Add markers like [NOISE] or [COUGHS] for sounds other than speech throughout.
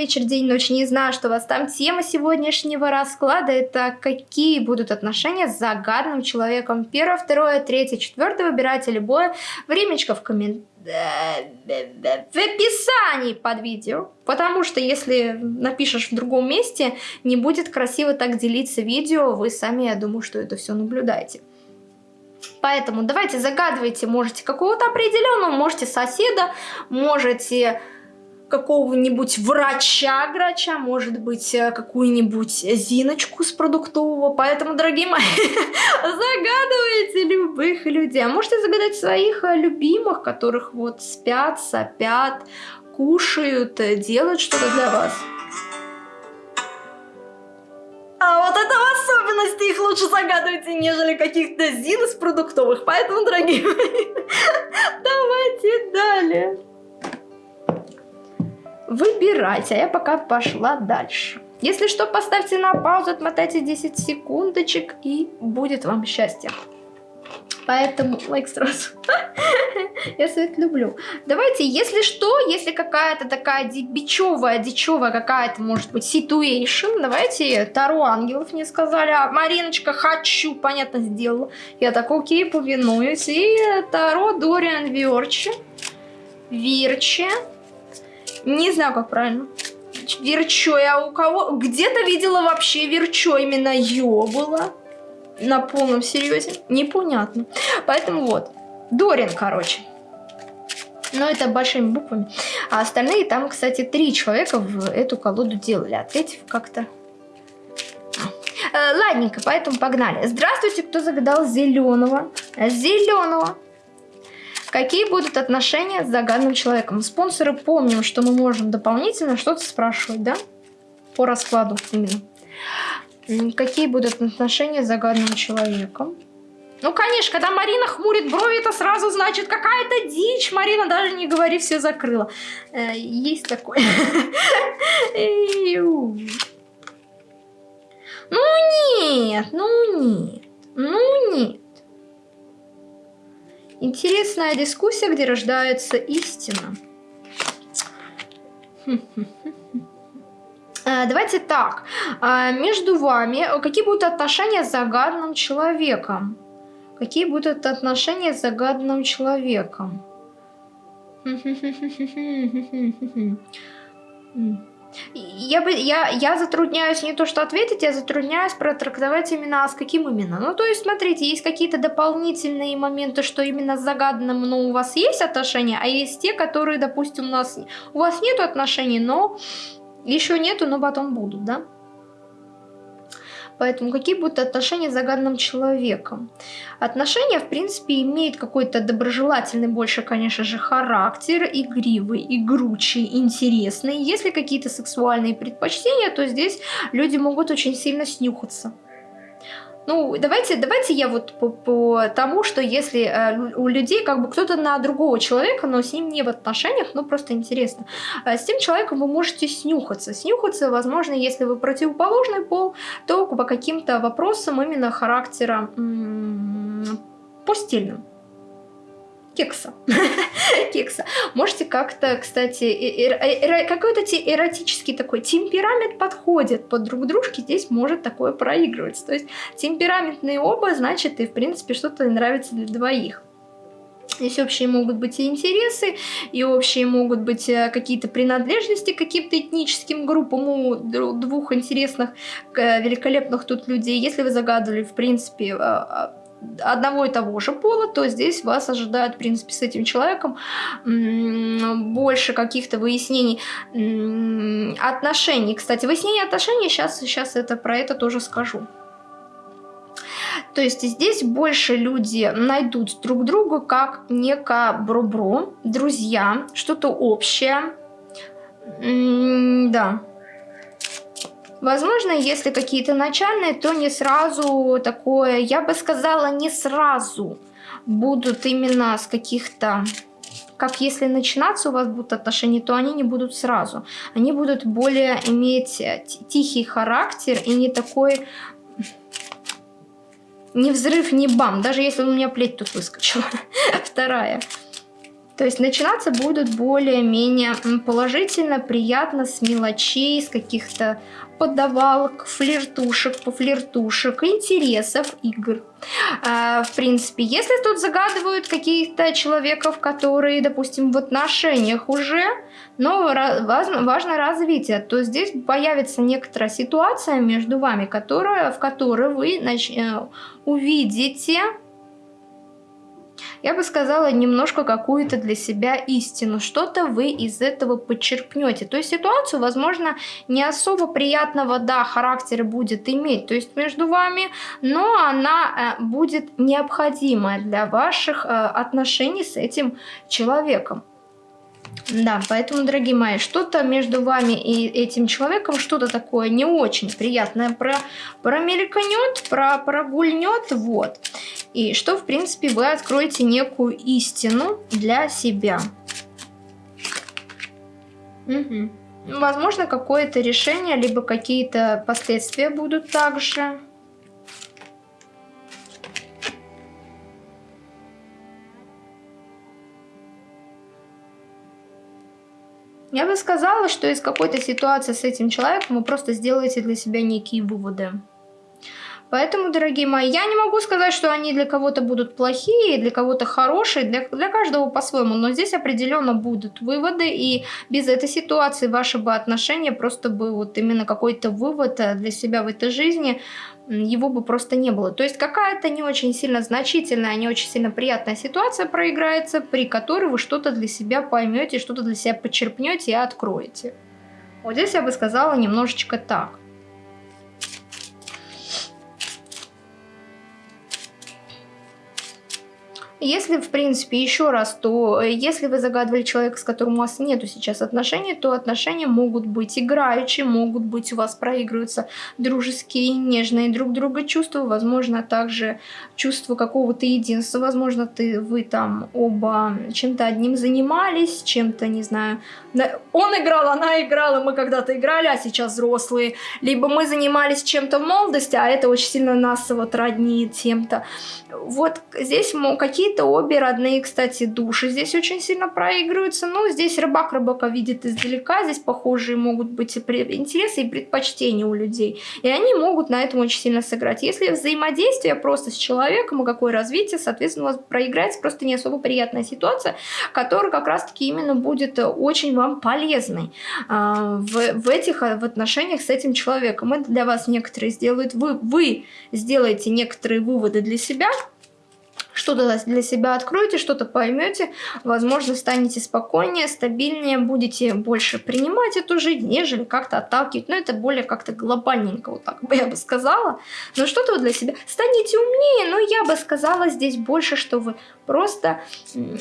вечер, день, ночь, не знаю, что у вас там. Тема сегодняшнего расклада это какие будут отношения с загадным человеком. Первое, второе, третье, четвертое. Выбирайте любое. Времечко в комментариях в описании под видео. Потому что если напишешь в другом месте, не будет красиво так делиться видео. Вы сами, я думаю, что это все наблюдаете. Поэтому давайте загадывайте, можете какого-то определенного, можете соседа, можете какого-нибудь врача-грача, может быть, э, какую-нибудь Зиночку с продуктового. Поэтому, дорогие мои, [LAUGHS] загадывайте любых людей. А можете загадать своих э, любимых, которых вот спят, сопят, кушают, э, делают что-то для вас. А вот это в особенности их лучше загадывайте, нежели каких-то зин из продуктовых. Поэтому, дорогие мои, [LAUGHS] давайте далее. Выбирайте, а я пока пошла дальше. Если что, поставьте на паузу, отмотайте 10 секундочек и будет вам счастье. Поэтому лайк сразу. [LAUGHS] Я свет люблю. Давайте, если что, если какая-то такая бичевая, дичевая какая-то, может быть, ситуэйшн, давайте Таро ангелов мне сказали. А Мариночка, хочу, понятно, сделала. Я так, окей, повинуюсь. И Таро Дориан Вирчи. Вирчи. Не знаю, как правильно. Верчо. Я у кого... Где-то видела вообще Верчо. Именно Ё было. На полном серьезе. Непонятно. Поэтому вот. Дорин, короче. Но это большими буквами. А остальные там, кстати, три человека в эту колоду делали. А третий как-то... Э, ладненько, поэтому погнали. Здравствуйте, кто загадал зеленого. Зеленого. Какие будут отношения с загадным человеком? Спонсоры помним, что мы можем дополнительно что-то спрашивать, да? По раскладу именно. Какие будут отношения с загадным человеком? Ну, конечно, когда Марина хмурит брови, это сразу значит какая-то дичь. Марина даже не говори, все закрыла. Э, есть такое. [LAUGHS] Ну нет, ну нет, ну нет. Интересная дискуссия, где рождается истина. Э, давайте так. Э, между вами какие будут отношения с загадным человеком? Какие будут отношения с загадным человеком? Я, бы, я, я затрудняюсь не то что ответить, я затрудняюсь протрактовать именно, а с каким именно. Ну, то есть, смотрите, есть какие-то дополнительные моменты, что именно с загаданным, но у вас есть отношения, а есть те, которые, допустим, у нас у вас нету отношений, но еще нету, но потом будут, да? Поэтому какие будут отношения с загаданным человеком? Отношения, в принципе, имеют какой-то доброжелательный больше, конечно же, характер, игривый, игручий, интересный. Если какие-то сексуальные предпочтения, то здесь люди могут очень сильно снюхаться. Ну, давайте, давайте я вот по, по тому, что если э, у людей как бы кто-то на другого человека, но с ним не в отношениях, ну просто интересно. Э, с тем человеком вы можете снюхаться. Снюхаться, возможно, если вы противоположный пол, то по каким-то вопросам именно характера постельным кекса. [LAUGHS] кекса. Можете как-то, кстати, какой-то эротический такой темперамент подходит под друг дружки, здесь может такое проигрываться. То есть темпераментные оба, значит, и в принципе что-то нравится для двоих. Здесь общие могут быть и интересы, и общие могут быть э, какие-то принадлежности к каким-то этническим группам у двух интересных, великолепных тут людей. Если вы загадывали, в принципе, а, одного и того же пола, то здесь вас ожидает, в принципе, с этим человеком больше каких-то выяснений отношений. Кстати, выяснение отношений, сейчас, сейчас это, про это тоже скажу. То есть здесь больше люди найдут друг друга как некое бро-бро, друзья, что-то общее. да. Возможно, если какие-то начальные, то не сразу такое, я бы сказала, не сразу будут именно с каких-то как если начинаться у вас будут отношения, то они не будут сразу. Они будут более иметь э, тихий характер и не такой... Не взрыв, не бам. Даже если у меня плеть тут выскочила. [LAUGHS] Вторая. То есть начинаться будут более-менее положительно, приятно, с мелочей, с каких-то подавалок, флиртушек, пофлиртушек, интересов, игр. А, в принципе, если тут загадывают каких-то человеков, которые, допустим, в отношениях уже, но важно, развитие, то здесь появится некоторая ситуация между вами, которая, в которой вы. Э, увидите я бы сказала, немножко какую-то для себя истину. Что-то вы из этого подчеркнете. То есть ситуацию, возможно, не особо приятного, да, характера будет иметь, то есть между вами, но она э, будет необходимая для ваших э, отношений с этим человеком. Да, поэтому, дорогие мои, что-то между вами и этим человеком, что-то такое не очень приятное про, промелькнет, про, прогульнет, вот. И что, в принципе, вы откроете некую истину для себя. Угу. Возможно, какое-то решение, либо какие-то последствия будут также. Я бы сказала, что из какой-то ситуации с этим человеком вы просто сделаете для себя некие выводы. Поэтому, дорогие мои, я не могу сказать, что они для кого-то будут плохие, для кого-то хорошие, для, для каждого по-своему, но здесь определенно будут выводы, и без этой ситуации ваши бы отношения просто бы вот именно какой-то вывод э, для себя в этой жизни, его бы просто не было. То есть какая-то не очень сильно значительная, не очень сильно приятная ситуация проиграется, при которой вы что-то для себя поймете, что-то для себя почерпнете и откроете. Вот здесь я бы сказала немножечко так. Если, в принципе, еще раз, то э, если вы загадывали человека, с которым у вас нету сейчас отношений, то отношения могут быть играющие, могут быть у вас проигрываются дружеские, нежные друг друга чувства, возможно, также чувство какого-то единства, возможно, ты, вы там оба чем-то одним занимались, чем-то, не знаю, он играл, она играла, мы когда-то играли, а сейчас взрослые, либо мы занимались чем-то в молодости, а это очень сильно нас вот роднит чем-то. Вот здесь какие-то обе родные, кстати, души здесь очень сильно проигрываются. Ну, здесь рыбак рыбака видит издалека, здесь похожие могут быть интересы и предпочтения у людей. И они могут на этом очень сильно сыграть. Если взаимодействие просто с человеком и какое развитие, соответственно, у вас проиграется просто не особо приятная ситуация, которая как раз-таки именно будет очень вам полезной а, в, в этих в отношениях с этим человеком. Это для вас некоторые сделают, вы, вы сделаете некоторые выводы для себя, что-то для себя откроете, что-то поймете, возможно, станете спокойнее, стабильнее, будете больше принимать эту жизнь, нежели как-то отталкивать. Но это более как-то глобальненько, вот так бы я бы сказала. Но что-то для себя станете умнее, но я бы сказала здесь больше, что вы просто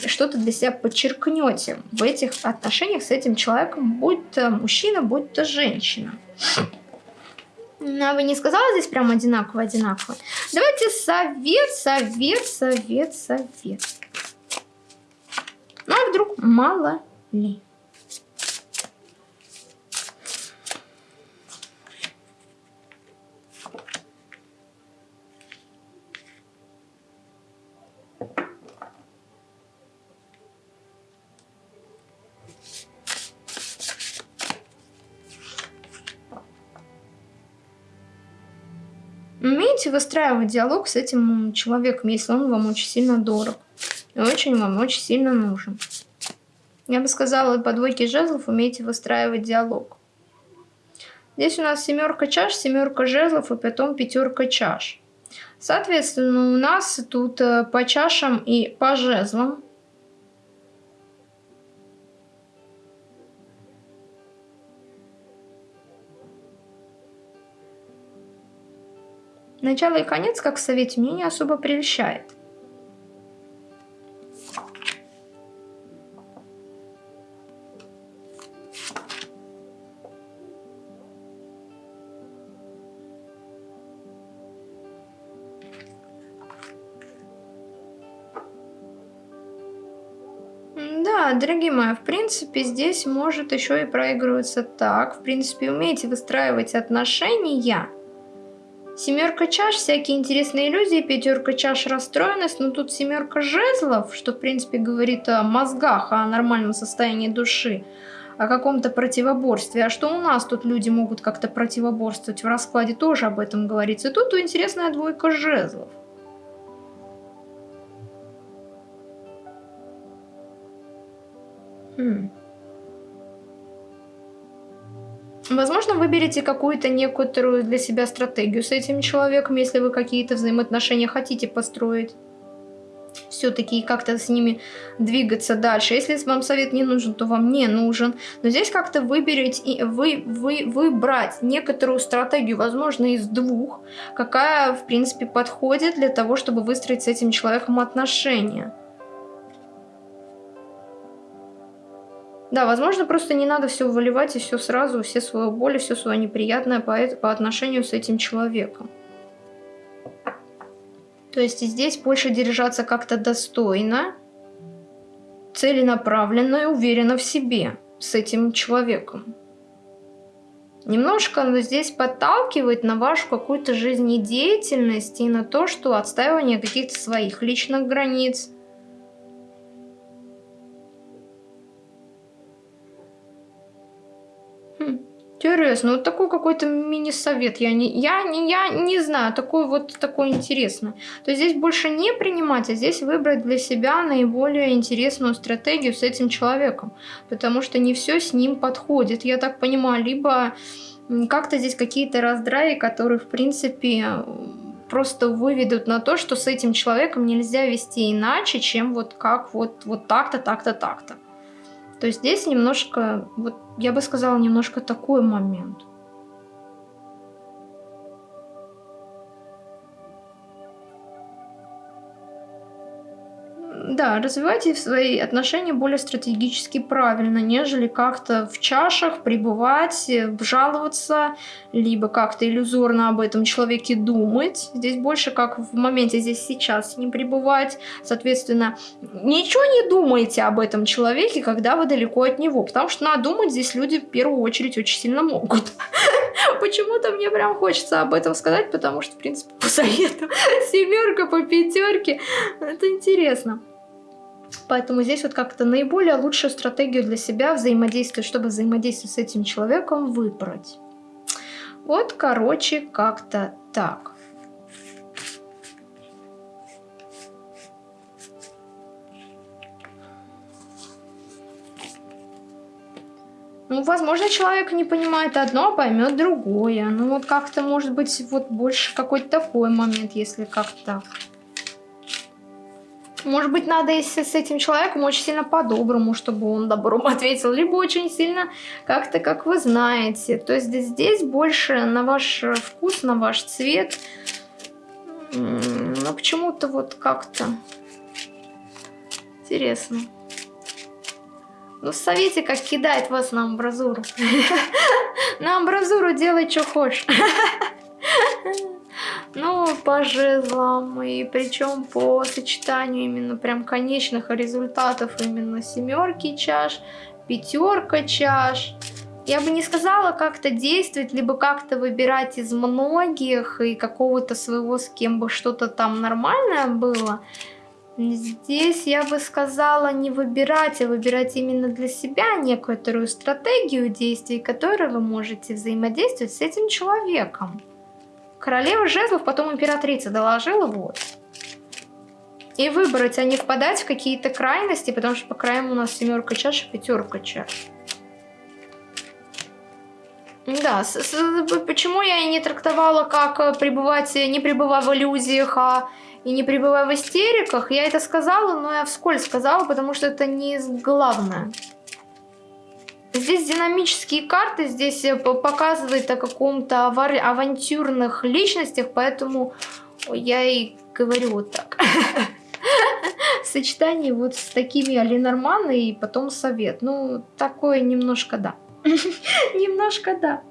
что-то для себя подчеркнете в этих отношениях с этим человеком, будь то мужчина, будь то женщина. А вы не сказала здесь прям одинаково-одинаково? Давайте совет, совет, совет, совет. Ну, а вдруг мало ли? Умеете выстраивать диалог с этим человеком, если он вам очень сильно дорог. И очень вам очень сильно нужен. Я бы сказала, по двойке жезлов умеете выстраивать диалог. Здесь у нас семерка чаш, семерка жезлов и потом пятерка чаш. Соответственно, у нас тут э, по чашам и по жезлам Начало и конец, как в совете, мне не особо прельщает. Да, дорогие мои, в принципе, здесь может еще и проигрываться так. В принципе, умеете выстраивать отношения Семерка чаш, всякие интересные иллюзии, пятерка чаш, расстроенность, но тут семерка жезлов, что в принципе говорит о мозгах, о нормальном состоянии души, о каком-то противоборстве. А что у нас тут люди могут как-то противоборствовать? В раскладе тоже об этом говорится. И тут интересная двойка жезлов. Хм. Возможно, выберете какую-то некоторую для себя стратегию с этим человеком, если вы какие-то взаимоотношения хотите построить. Все-таки как-то с ними двигаться дальше. Если вам совет не нужен, то вам не нужен. Но здесь как-то выберете, вы, вы, выбрать некоторую стратегию, возможно, из двух, какая, в принципе, подходит для того, чтобы выстроить с этим человеком отношения. Да, возможно, просто не надо все выливать и все сразу, все свою боль, все свое неприятное по, по отношению с этим человеком. То есть здесь больше держаться как-то достойно, целенаправленно и уверенно в себе с этим человеком. Немножко здесь подталкивает на вашу какую-то жизнедеятельность и на то, что отстаивание каких-то своих личных границ – Интересно, вот такой какой-то мини-совет. Я не, я, не, я не знаю, такой вот такой интересный. То есть здесь больше не принимать, а здесь выбрать для себя наиболее интересную стратегию с этим человеком. Потому что не все с ним подходит, я так понимаю. Либо как-то здесь какие-то раздраи, которые, в принципе, просто выведут на то, что с этим человеком нельзя вести иначе, чем вот как вот, вот так-то, так-то, так-то. То есть здесь немножко, вот я бы сказала, немножко такой момент. Да, развивайте свои отношения более стратегически правильно, нежели как-то в чашах пребывать, жаловаться, либо как-то иллюзорно об этом человеке думать. Здесь больше как в моменте здесь сейчас не пребывать. Соответственно, ничего не думайте об этом человеке, когда вы далеко от него, потому что надумать здесь люди в первую очередь очень сильно могут. [LAUGHS] Почему-то мне прям хочется об этом сказать, потому что, в принципе, по совету [LAUGHS] семерка по пятерке, это интересно. Поэтому здесь вот как-то наиболее лучшую стратегию для себя взаимодействия, чтобы взаимодействовать с этим человеком, выбрать. Вот, короче, как-то так. Ну, возможно, человек не понимает одно, а поймет другое. Ну, вот как-то, может быть, вот больше какой-то такой момент, если как-то может быть, надо если с этим человеком очень сильно по-доброму, чтобы он добром [LAUGHS] ответил, либо очень сильно как-то, как вы знаете. То есть здесь больше на ваш вкус, на ваш цвет. Но почему-то вот как-то интересно. Ну, в совете как кидает вас на амбразуру. [LAUGHS] На амбразуру делай, что хочешь. [LAUGHS] Ну, по жезлам, и причем по сочетанию именно прям конечных результатов именно семерки чаш, пятерка чаш. Я бы не сказала как-то действовать, либо как-то выбирать из многих и какого-то своего, с кем бы что-то там нормальное было. Здесь я бы сказала не выбирать, а выбирать именно для себя некоторую стратегию действий, которой вы можете взаимодействовать с этим человеком. Королева жезлов, потом императрица доложила, вот. И выбрать, а не впадать в какие-то крайности, потому что по краям у нас семерка чаш и пятерка чаш. Да, с, с, почему я и не трактовала, как э, пребывать, не пребывая в иллюзиях, а и не пребывая в истериках, я это сказала, но я вскользь сказала, потому что это не главное. Здесь динамические карты, здесь э, показывает о каком-то авантюрных личностях, поэтому я и говорю вот так. [LAUGHS] Сочетание вот с такими Алинорман и потом совет. Ну, такое немножко да. [LAUGHS] Немножко да.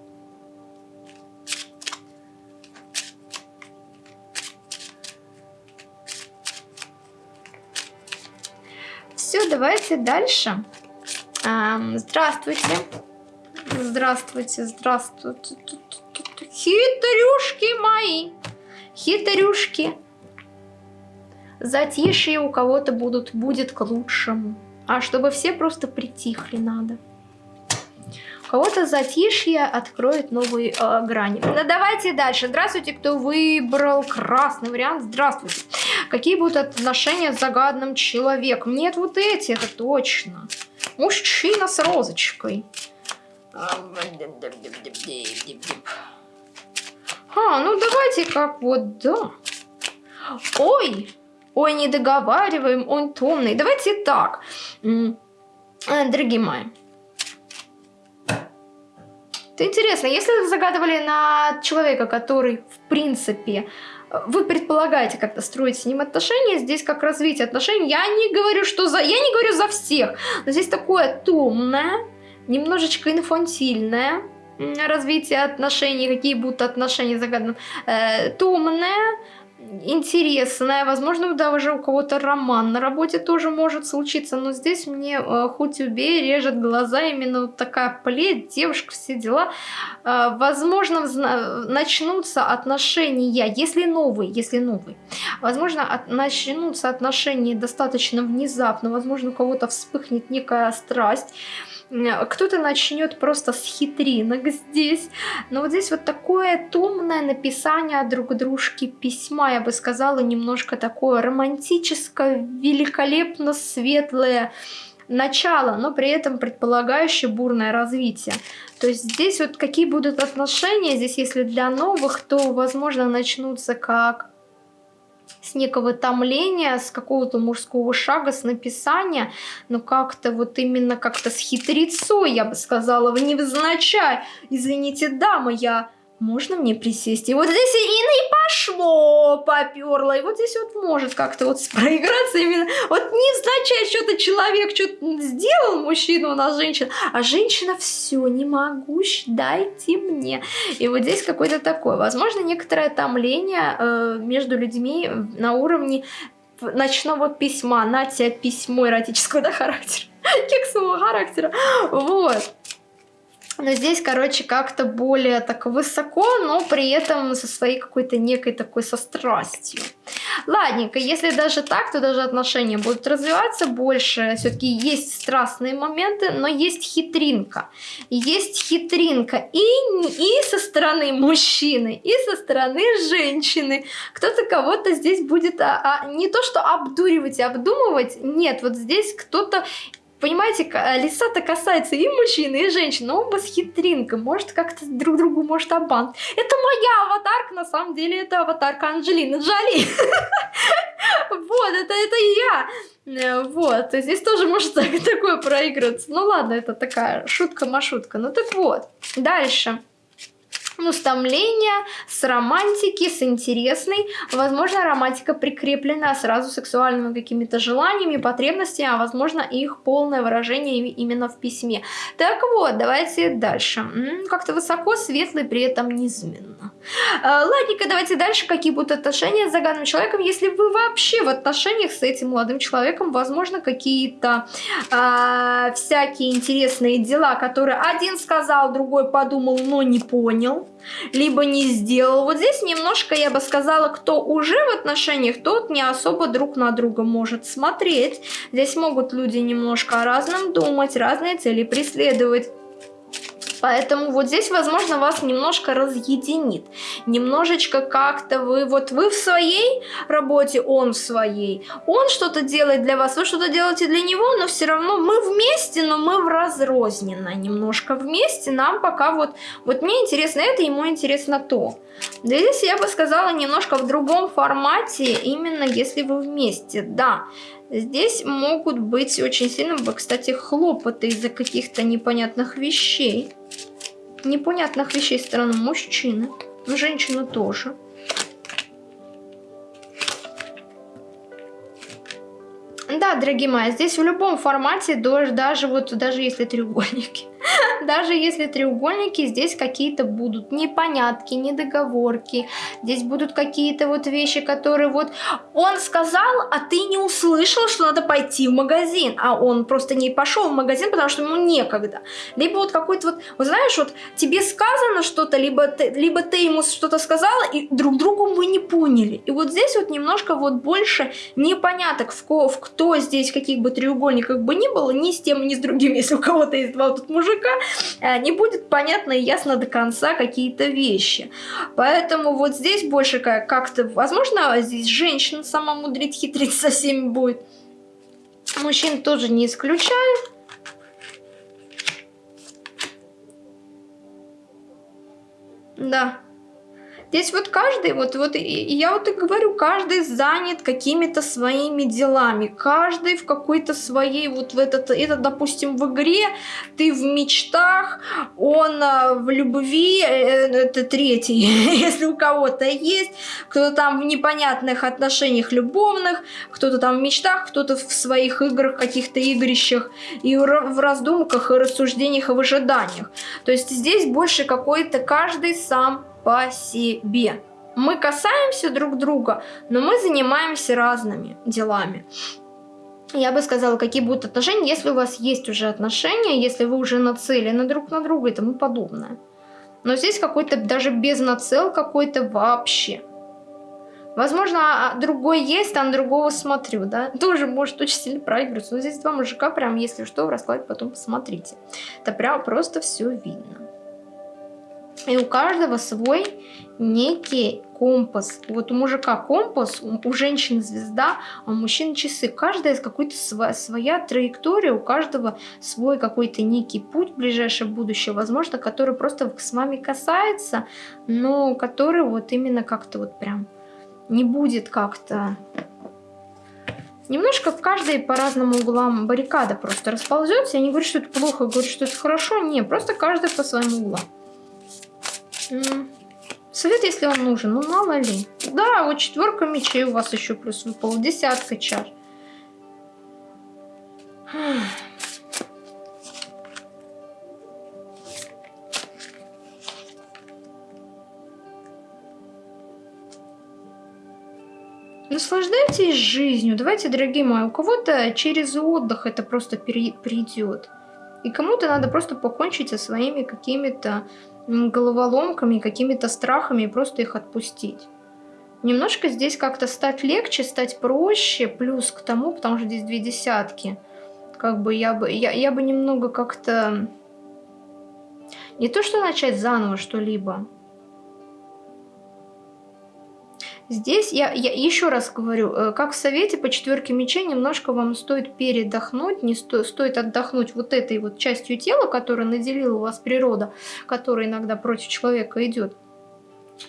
Все, давайте дальше. Здравствуйте. Здравствуйте, здравствуйте. Хитрюшки мои. Хитрюшки. Затишье у кого-то будут, будет к лучшему. А чтобы все просто притихли надо. У кого-то затишье откроет новые э, грани. Ну, давайте дальше. Здравствуйте, кто выбрал красный вариант. Здравствуйте. Какие будут отношения с загадным человеком? Нет, вот эти, это точно. Мужчина с розочкой. А, ну давайте как вот, да. Ой, ой, не договариваем, он томный. Давайте так, э, дорогие мои. Это интересно, если загадывали на человека, который, в принципе, вы предполагаете как-то строить с ним отношения, здесь как развитие отношений, я не говорю, что за... Я не говорю за всех, но здесь такое томное, немножечко инфантильное развитие отношений, какие будут отношения загаданным, э, томное, интересная, возможно, даже у кого-то роман на работе тоже может случиться, но здесь мне э, хоть убей, режет глаза именно вот такая плеть, девушка, все дела. Э, возможно, начнутся отношения, если новые, если новые, возможно, от, начнутся отношения достаточно внезапно, возможно, у кого-то вспыхнет некая страсть, кто-то начнет просто с хитринок здесь. Но вот здесь вот такое томное написание друг дружке письма, я бы сказала, немножко такое романтическое, великолепно светлое начало, но при этом предполагающее бурное развитие. То есть здесь вот какие будут отношения, здесь если для новых, то возможно начнутся как с некого томления, с какого-то мужского шага, с написания, но как-то вот именно как-то с хитрецой, я бы сказала, в невзначай. Извините, дама, я можно мне присесть? И вот здесь и, пошло, поперло. И вот здесь вот может как-то вот [LAUGHS] проиграться именно. Вот не означает, что-то человек что-то сделал, мужчина у нас женщина, а женщина все, не могу, дайте мне. И вот здесь какое-то такое. Возможно, некоторое томление э, между людьми на уровне ночного письма, на тебя письмо эротического да, характера, [LAUGHS] кексового характера. Вот. Но здесь, короче, как-то более так высоко, но при этом со своей какой-то некой такой со страстью. Ладненько, если даже так, то даже отношения будут развиваться больше. Все-таки есть страстные моменты, но есть хитринка. Есть хитринка и, и со стороны мужчины, и со стороны женщины. Кто-то кого-то здесь будет а, а, не то что обдуривать и обдумывать, нет, вот здесь кто-то Понимаете, лиса-то касается и мужчин, и женщин, но оба с хитринкой, может как-то друг другу может обман. Это моя аватарка, на самом деле это аватарка Анджелины Джоли. [LAUGHS] Вот, это, это я. Э, вот, здесь тоже может [LAUGHS] такое проигрываться. Ну ладно, это такая шутка-машутка. Ну так вот, дальше ну, с томления, с романтики, с интересной. Возможно, романтика прикреплена сразу сексуальными какими-то желаниями, потребностями, а возможно, их полное выражение именно в письме. Так вот, давайте дальше. Как-то высоко, светлый, при этом низменно. А, ладненько, давайте дальше. Какие будут отношения с загаданным человеком, если вы вообще в отношениях с этим молодым человеком, возможно, какие-то а, всякие интересные дела, которые один сказал, другой подумал, но не понял либо не сделал. Вот здесь немножко, я бы сказала, кто уже в отношениях, тот не особо друг на друга может смотреть. Здесь могут люди немножко о разном думать, разные цели преследовать. Поэтому вот здесь, возможно, вас немножко разъединит. Немножечко как-то вы, вот вы в своей работе, он в своей. Он что-то делает для вас, вы что-то делаете для него, но все равно мы вместе, но мы в разрозненно немножко вместе. Нам пока вот, вот мне интересно это, ему интересно то. Здесь я бы сказала немножко в другом формате, именно если вы вместе, да. Здесь могут быть очень сильно, кстати, хлопоты из-за каких-то непонятных вещей. Непонятных вещей стороны мужчины. Женщины тоже. Да, дорогие мои, здесь в любом формате, даже, вот, даже если треугольники, [LAUGHS] Даже если треугольники, здесь какие-то будут непонятки, недоговорки. Здесь будут какие-то вот вещи, которые вот он сказал, а ты не услышал, что надо пойти в магазин. А он просто не пошел в магазин, потому что ему некогда. Либо вот какой-то вот, вот знаешь, вот тебе сказано что-то, либо либо ты ему что-то сказала, и друг другу вы не поняли. И вот здесь вот немножко вот больше непоняток, в, ко, кто здесь, каких бы треугольниках бы ни было, ни с тем, ни с другим, [LAUGHS] если у кого-то есть два тут мужика, э, не будет понятно и ясно до конца какие-то вещи. Поэтому вот здесь больше как-то, возможно, здесь женщина сама мудрить, хитрить со всеми будет. Мужчин тоже не исключаю. Да. Здесь вот каждый, вот, вот и я вот и говорю, каждый занят какими-то своими делами, каждый в какой-то своей, вот в этот, это, допустим, в игре, ты в мечтах, он а, в любви, э, это третий, [LAUGHS] если у кого-то есть, кто-то там в непонятных отношениях любовных, кто-то там в мечтах, кто-то в своих играх, каких-то игрищах, и в раздумках, и рассуждениях, и в ожиданиях. То есть здесь больше какой-то каждый сам по себе. Мы касаемся друг друга, но мы занимаемся разными делами. Я бы сказала, какие будут отношения, если у вас есть уже отношения, если вы уже нацелены друг на друга и тому подобное. Но здесь какой-то даже без нацел какой-то вообще. Возможно, а, а другой есть, на другого смотрю, да. [LAUGHS] Тоже может очень сильно проигрываться. Но здесь два мужика, прям, если что, в раскладе потом посмотрите. Это прям просто все видно. И у каждого свой некий компас. Вот у мужика компас, у женщины звезда, а у мужчин часы. Каждая из какой-то своя, своя траектория, у каждого свой какой-то некий путь в ближайшее будущее, возможно, который просто с вами касается, но который вот именно как-то вот прям не будет как-то... Немножко в каждой по разным углам баррикада просто расползется. Я не говорю, что это плохо, говорю, что это хорошо. Не, просто каждый по своим углам. Совет, если он нужен, ну мало ли. Да, вот четверка мечей у вас еще плюс выпал, десятка чар. Наслаждайтесь жизнью. Давайте, дорогие мои, у кого-то через отдых это просто придет. И кому-то надо просто покончить со своими какими-то головоломками, какими-то страхами и просто их отпустить. Немножко здесь как-то стать легче, стать проще, плюс к тому, потому что здесь две десятки. Как бы я бы, я, я бы немного как-то... Не то, что начать заново что-либо, Здесь я, я еще раз говорю, э, как в совете по четверке мечей, немножко вам стоит передохнуть, не сто, стоит отдохнуть вот этой вот частью тела, которая наделила вас природа, которая иногда против человека идет.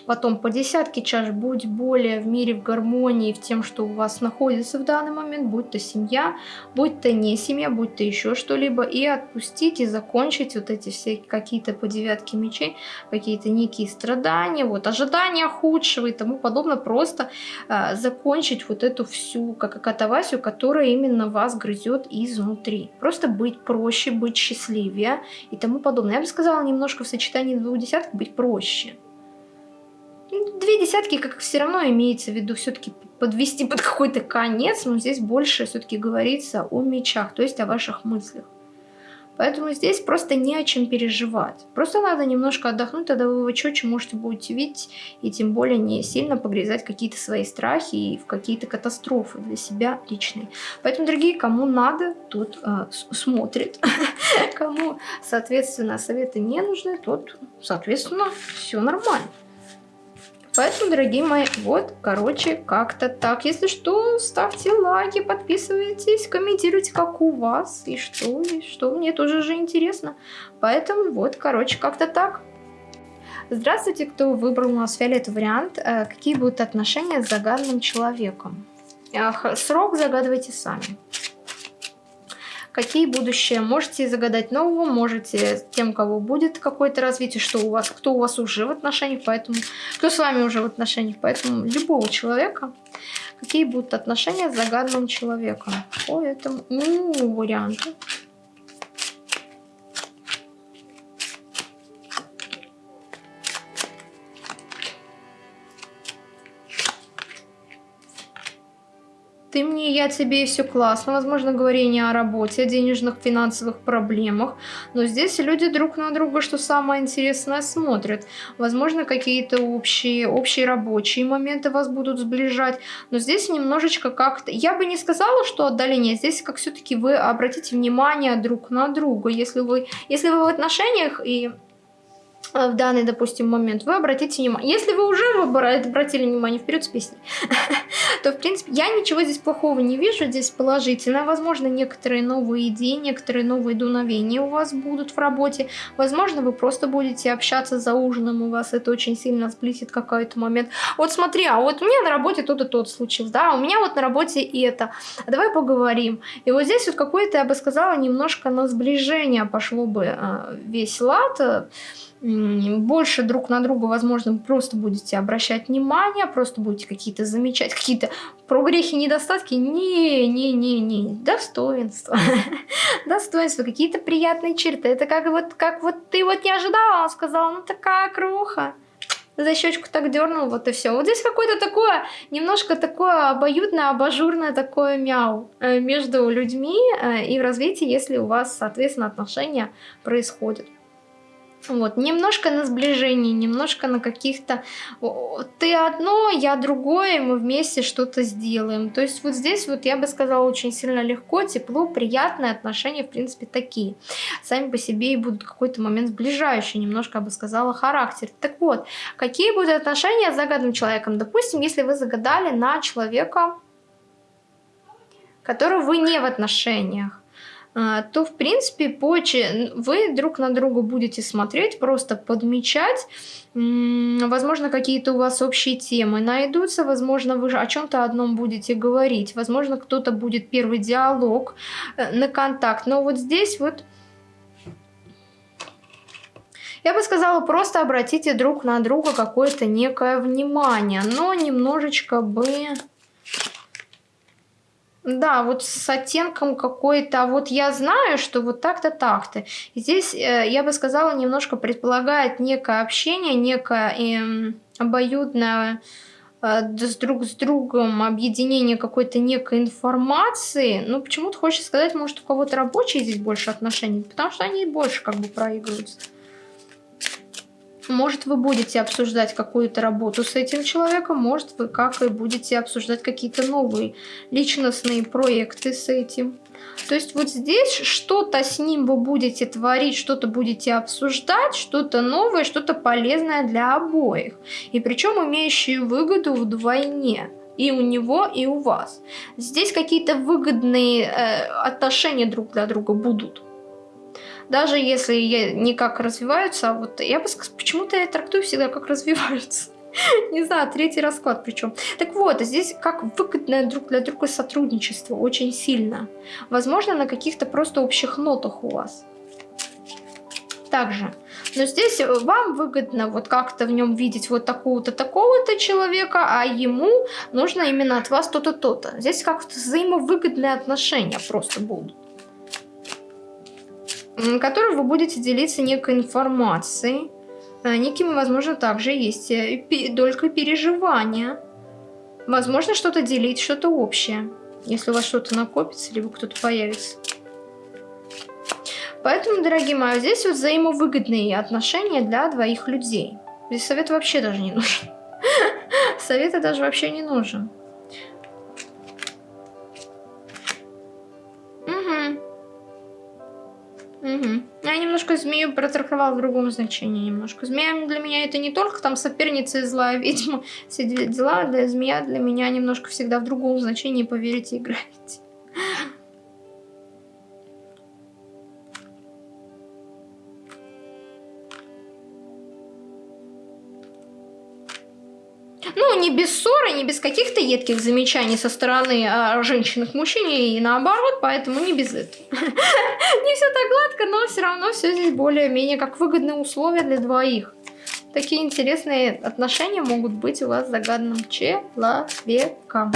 Потом по десятке чаш будь более в мире в гармонии в тем, что у вас находится в данный момент, будь то семья, будь то не семья, будь то еще что-либо, и отпустить и закончить вот эти все какие-то по девятке мечей, какие-то некие страдания, вот ожидания худшего и тому подобное, просто э, закончить вот эту всю как катавасию, которая именно вас грызет изнутри. Просто быть проще, быть счастливее и тому подобное. Я бы сказала немножко в сочетании двух десяток быть проще две десятки как все равно имеется в виду все-таки подвести под какой-то конец, но здесь больше все-таки говорится о мечах, то есть о ваших мыслях. Поэтому здесь просто не о чем переживать. Просто надо немножко отдохнуть, тогда вы четче можете будете видеть и тем более не сильно погрязать какие-то свои страхи и в какие-то катастрофы для себя личные. Поэтому, дорогие, кому надо, тут э, смотрит. [LAUGHS] кому, соответственно, советы не нужны, тот, соответственно, все нормально. Поэтому, дорогие мои, вот, короче, как-то так. Если что, ставьте лайки, подписывайтесь, комментируйте, как у вас, и что, и что, мне тоже же интересно. Поэтому вот, короче, как-то так. Здравствуйте, кто выбрал у нас фиолетовый вариант. Э, какие будут отношения с загадным человеком? Срок загадывайте сами какие будущее. Можете загадать нового, можете тем, кого будет какое-то развитие, что у вас, кто у вас уже в отношениях, поэтому, кто с вами уже в отношениях, поэтому любого человека, какие будут отношения с загадным человеком по этому ну, варианту. Ты мне, я тебе, и все классно. Возможно, говорение о работе, о денежных, финансовых проблемах. Но здесь люди друг на друга, что самое интересное, смотрят. Возможно, какие-то общие, общие рабочие моменты вас будут сближать. Но здесь немножечко как-то... Я бы не сказала, что отдаление. Здесь как все-таки вы обратите внимание друг на друга. Если вы, если вы в отношениях и в данный, допустим, момент, вы обратите внимание. Если вы уже обратили внимание вперед с песней, [LAUGHS] то, в принципе, я ничего здесь плохого не вижу, здесь положительно. Возможно, некоторые новые идеи, некоторые новые дуновения у вас будут в работе. Возможно, вы просто будете общаться за ужином, у вас это очень сильно сблизит какой-то момент. Вот смотри, а вот у меня на работе тот и тот случился, да, а у меня вот на работе и это. Давай поговорим. И вот здесь вот какое-то, я бы сказала, немножко на сближение пошло бы э, весь лад, больше друг на друга, возможно, просто будете обращать внимание, просто будете какие-то замечать, какие-то прогрехи, недостатки. Не-не-не-не, достоинства. [LAUGHS] достоинства, какие-то приятные черты. Это как вот, как вот ты вот не ожидала, он сказал, ну такая круха за щечку так дернул, вот и все. Вот здесь какое-то такое, немножко такое обоюдное, абажурное такое мяу э, между людьми э, и в развитии, если у вас, соответственно, отношения происходят. Вот, немножко на сближение, немножко на каких-то... Ты одно, я другое, мы вместе что-то сделаем. То есть вот здесь вот я бы сказала очень сильно легко, тепло, приятные отношения, в принципе, такие. Сами по себе и будут какой-то момент сближающий, немножко, я бы сказала, характер. Так вот, какие будут отношения с загадным человеком? Допустим, если вы загадали на человека, которого вы не в отношениях, то, в принципе, позже вы друг на друга будете смотреть, просто подмечать. Возможно, какие-то у вас общие темы найдутся, возможно, вы о чем-то одном будете говорить, возможно, кто-то будет первый диалог э, на контакт. Но вот здесь вот... Я бы сказала, просто обратите друг на друга какое-то некое внимание, но немножечко бы да, вот с оттенком какой-то, а вот я знаю, что вот так-то, так-то. Здесь, э, я бы сказала, немножко предполагает некое общение, некое э, обоюдное э, с друг с другом объединение какой-то некой информации. Ну, почему-то хочется сказать, может, у кого-то рабочие здесь больше отношений, потому что они больше как бы проигрываются. Может, вы будете обсуждать какую-то работу с этим человеком, может, вы как и будете обсуждать какие-то новые личностные проекты с этим. То есть вот здесь что-то с ним вы будете творить, что-то будете обсуждать, что-то новое, что-то полезное для обоих. И причем имеющие выгоду вдвойне и у него, и у вас. Здесь какие-то выгодные э, отношения друг для друга будут даже если никак развиваются, а вот я бы почему-то я трактую всегда как развиваются. [LAUGHS] Не знаю, третий расклад причем. Так вот, здесь как выгодное друг для друга сотрудничество очень сильно. Возможно, на каких-то просто общих нотах у вас. Также. Но здесь вам выгодно вот как-то в нем видеть вот такого-то, такого-то человека, а ему нужно именно от вас то-то, то-то. Здесь как-то взаимовыгодные отношения просто будут которой вы будете делиться некой информацией. Э, некими, возможно, также есть э, только переживания. Возможно, что-то делить, что-то общее. Если у вас что-то накопится, либо кто-то появится. Поэтому, дорогие мои, здесь вот взаимовыгодные отношения для двоих людей. Здесь совет вообще даже не нужен. [LAUGHS] Совета даже вообще не нужен. Я немножко змею протрактовала в другом значении немножко. Змея для меня это не только там соперница и злая [LAUGHS] ведьма, все дела, да, змея для меня немножко всегда в другом значении, поверите, играет. Ну, не без ссоры, не без каких-то едких замечаний со стороны а, женщин к мужчине и наоборот, поэтому не без этого. [LAUGHS] Не все так гладко, но все равно все здесь более-менее как выгодные условия для двоих. Такие интересные отношения могут быть у вас с загадным человеком.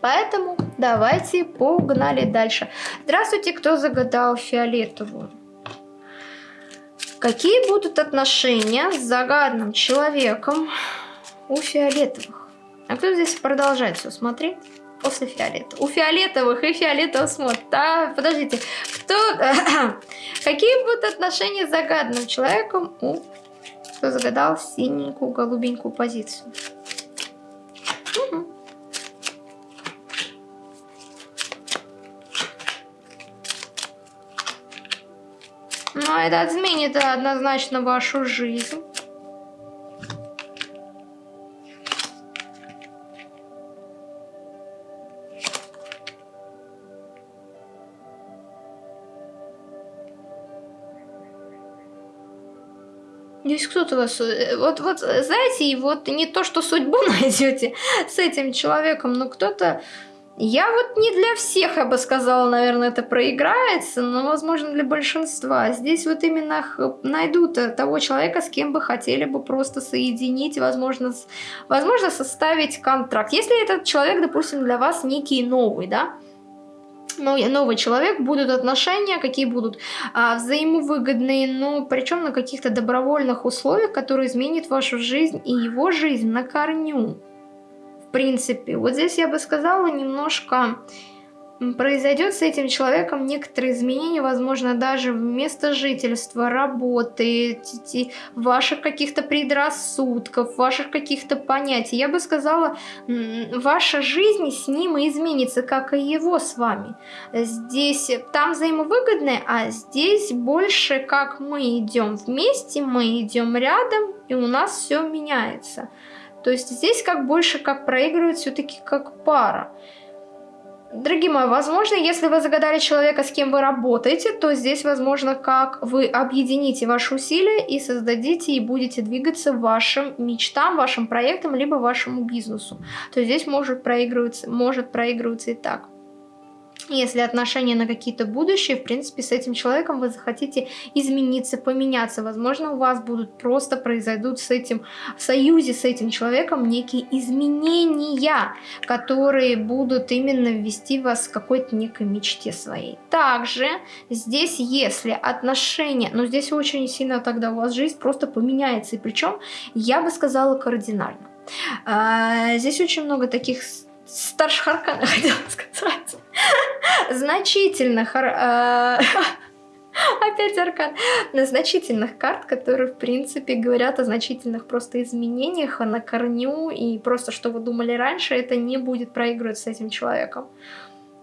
Поэтому давайте погнали дальше. Здравствуйте, кто загадал фиолетовую. Какие будут отношения с загадным человеком у фиолетовых? А кто здесь продолжает все смотреть? После фиолета. У фиолетовых и фиолетовых смотрят. Да, подождите. Кто... [COUGHS] Какие будут отношения с загадным человеком у... Кто загадал синенькую, голубенькую позицию? Угу. Это изменит однозначно вашу жизнь. Здесь кто-то вас... Э, вот, вот, знаете, и вот не то, что судьбу [LAUGHS] найдете с этим человеком, но кто-то... Я вот не для всех, я бы сказала, наверное, это проиграется, но, возможно, для большинства. Здесь вот именно найдут того человека, с кем бы хотели бы просто соединить, возможно, возможно составить контракт. Если этот человек, допустим, для вас некий новый, да, новый человек, будут отношения, какие будут а, взаимовыгодные, но причем на каких-то добровольных условиях, которые изменят вашу жизнь и его жизнь на корню. Принципе, вот здесь я бы сказала немножко произойдет с этим человеком некоторые изменения, возможно, даже место жительства, работы, ваших каких-то предрассудков, ваших каких-то понятий. Я бы сказала, ваша жизнь с ним изменится, как и его с вами. Здесь, там взаимовыгодное, а здесь больше как мы идем вместе, мы идем рядом, и у нас все меняется. То есть здесь как больше как проигрывает все-таки как пара. Дорогие мои, возможно, если вы загадали человека, с кем вы работаете, то здесь, возможно, как вы объедините ваши усилия и создадите и будете двигаться вашим мечтам, вашим проектам, либо вашему бизнесу. То здесь может проигрываться, может проигрываться и так. Если отношения на какие-то будущие, в принципе, с этим человеком вы захотите измениться, поменяться. Возможно, у вас будут просто произойдут с этим, в союзе с этим человеком некие изменения, которые будут именно ввести вас к какой-то некой мечте своей. Также здесь, если отношения, но здесь очень сильно тогда у вас жизнь просто поменяется. И причем, я бы сказала, кардинально. А, здесь очень много таких старших арканов, [LAUGHS] хотела сказать значительных... Э, [LAUGHS] опять аркан. На значительных карт, которые, в принципе, говорят о значительных просто изменениях, а на корню, и просто, что вы думали раньше, это не будет проигрывать с этим человеком.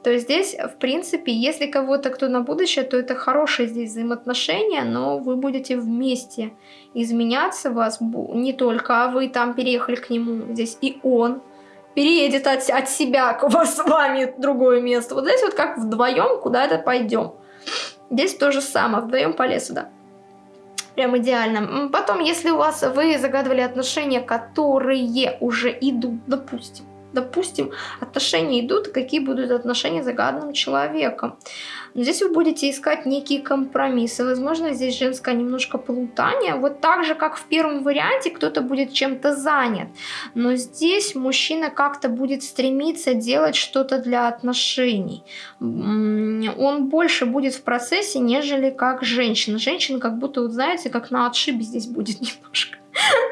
То есть здесь, в принципе, если кого-то кто на будущее, то это хорошие здесь взаимоотношения, но вы будете вместе изменяться, вас не только, а вы там переехали к нему, здесь и он переедет от, от себя к вас с вами другое место. Вот здесь вот как вдвоем куда-то пойдем. Здесь то же самое, вдвоем по лесу, да. Прям идеально. Потом, если у вас вы загадывали отношения, которые уже идут, допустим, допустим, отношения идут, какие будут отношения с загаданным человеком. Но здесь вы будете искать некие компромиссы. Возможно, здесь женское немножко плутание. Вот так же, как в первом варианте, кто-то будет чем-то занят. Но здесь мужчина как-то будет стремиться делать что-то для отношений. Он больше будет в процессе, нежели как женщина. Женщина как будто, вот знаете, как на отшибе здесь будет [LAUGHS] немножко.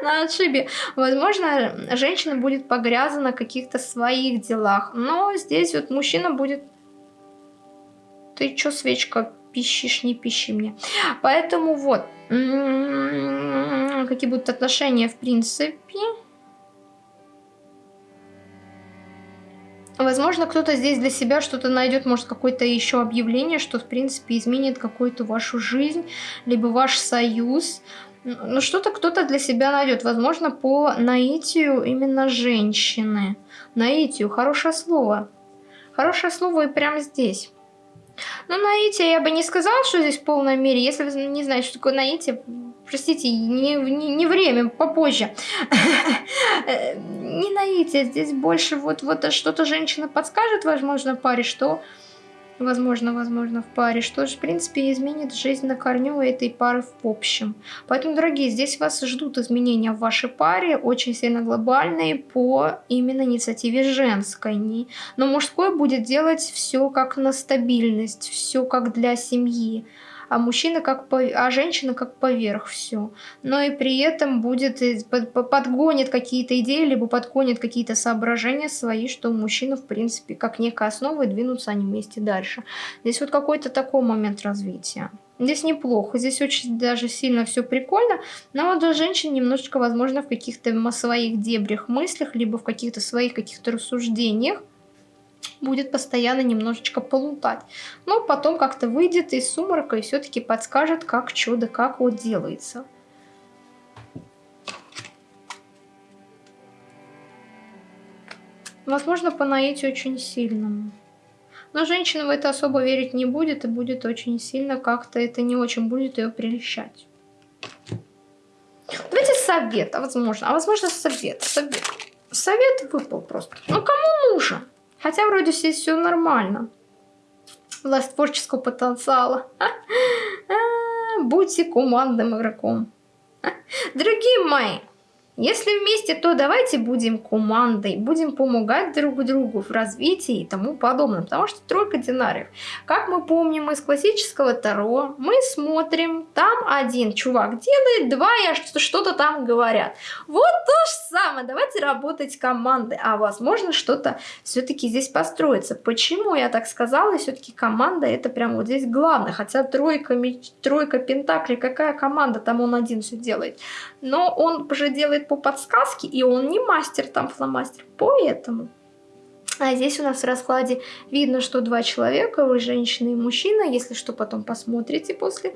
на отшибе. Возможно, женщина будет погрязана в каких-то своих делах. Но здесь вот мужчина будет... Ты чё, свечка, пищишь, не пищи мне. Поэтому вот. Какие будут отношения, в принципе... Возможно, кто-то здесь для себя что-то найдет, может, какое-то еще объявление, что, в принципе, изменит какую-то вашу жизнь, либо ваш союз. Ну, что-то кто-то для себя найдет. Возможно, по наитию именно женщины. Наитию. Хорошее слово. Хорошее слово и прямо здесь. Ну, наитие я бы не сказала, что здесь в полной мере. Если вы не знаете, что такое наитие, простите, не, не, не время, попозже. [LAUGHS] Не наитие, здесь больше вот, вот что-то женщина подскажет, возможно, паре, что возможно, возможно, в паре, что же, в принципе, изменит жизнь на корню этой пары в общем. Поэтому, дорогие, здесь вас ждут изменения в вашей паре, очень сильно глобальные по именно инициативе женской. Но мужской будет делать все как на стабильность, все как для семьи. А мужчина как по... а женщина как поверх все. Но и при этом будет подгонит какие-то идеи, либо подгонит какие-то соображения свои, что мужчина, в принципе, как некая основа, и двинутся они вместе дальше. Здесь вот какой-то такой момент развития. Здесь неплохо, здесь очень даже сильно все прикольно, но вот у женщин немножечко, возможно, в каких-то своих дебрях мыслях, либо в каких-то своих каких-то рассуждениях, будет постоянно немножечко полутать. Но потом как-то выйдет из сумрака и все-таки подскажет, как чудо, как вот делается. Возможно, по наитию очень сильному. Но женщина в это особо верить не будет и будет очень сильно как-то это не очень будет ее прельщать. Давайте совет, а возможно, а возможно совет, совет. Совет выпал просто. Ну кому нужен? Хотя вроде здесь все нормально. Власть творческого потенциала. [LAUGHS] Будьте командным игроком. Дорогие мои, если вместе, то давайте будем командой, будем помогать друг другу в развитии и тому подобное. Потому что тройка динариев. Как мы помним из классического Таро, мы смотрим, там один чувак делает, два я что-то там говорят. Вот то же самое, давайте работать командой. А возможно что-то все-таки здесь построится. Почему я так сказала? Все-таки команда это прям вот здесь главное. Хотя тройка, тройка пентаклей, какая команда, там он один все делает. Но он уже делает по подсказке, и он не мастер там фломастер, поэтому... А здесь у нас в раскладе видно, что два человека, вы женщина и мужчина, если что, потом посмотрите после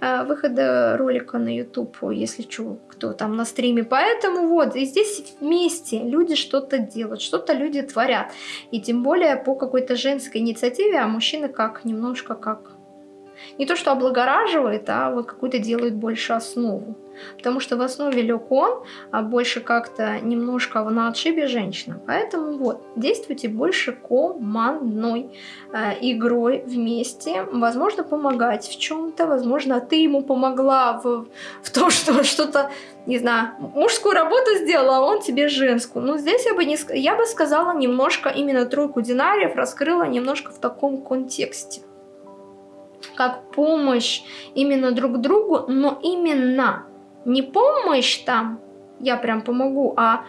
э, выхода ролика на YouTube, если что, кто там на стриме. Поэтому вот, и здесь вместе люди что-то делают, что-то люди творят. И тем более по какой-то женской инициативе, а мужчины как, немножко как не то что облагораживает, а вот какую-то делает больше основу. Потому что в основе лег он, а больше как-то немножко на отшибе женщина. Поэтому вот, действуйте больше командной э, игрой вместе. Возможно, помогать в чем-то, возможно, ты ему помогла в, в том, что [LAUGHS] что-то, не знаю, мужскую работу сделала, а он тебе женскую. Но здесь я бы, не, я бы сказала немножко, именно тройку динариев раскрыла немножко в таком контексте как помощь именно друг другу, но именно не помощь там, я прям помогу, а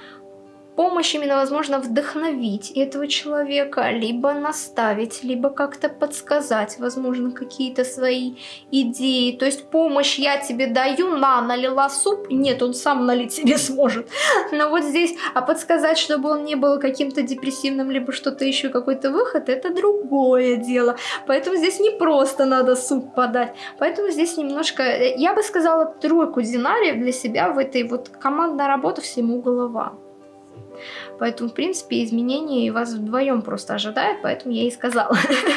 помощь именно, возможно, вдохновить этого человека, либо наставить, либо как-то подсказать, возможно, какие-то свои идеи. То есть помощь я тебе даю, на, налила суп, нет, он сам налить себе [LAUGHS] сможет. Но вот здесь, а подсказать, чтобы он не был каким-то депрессивным, либо что-то еще, какой-то выход, это другое дело. Поэтому здесь не просто надо суп подать. Поэтому здесь немножко, я бы сказала, тройку динариев для себя в этой вот командной работе всему голова. Поэтому, в принципе, изменения вас вдвоем просто ожидают, поэтому я и сказала.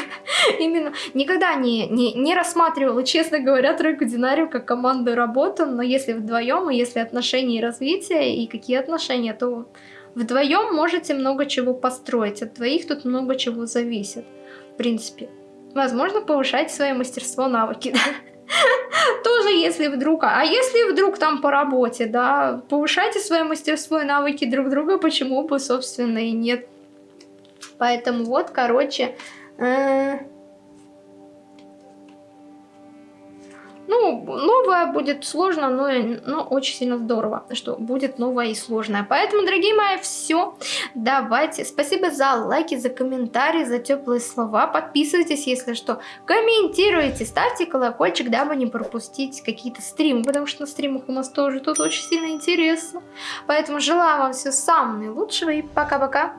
[LAUGHS] Именно никогда не, не, не рассматривала, честно говоря, тройку динарию как команду работу, но если вдвоем, и если отношения и развитие, и какие отношения, то вдвоем можете много чего построить, от двоих тут много чего зависит, в принципе. Возможно, повышать свое мастерство, навыки, да? [LAUGHS] [LAUGHS] Тоже если вдруг... А если вдруг там по работе, да, повышайте свое мастерство и навыки друг друга, почему бы, собственно, и нет. Поэтому вот, короче... Э Ну, новое будет сложно, но, но очень сильно здорово, что будет новое и сложное. Поэтому, дорогие мои, все. Давайте. Спасибо за лайки, за комментарии, за теплые слова. Подписывайтесь, если что. Комментируйте, ставьте колокольчик, дабы не пропустить какие-то стримы, потому что на стримах у нас тоже тут очень сильно интересно. Поэтому желаю вам всего самого наилучшего и пока-пока.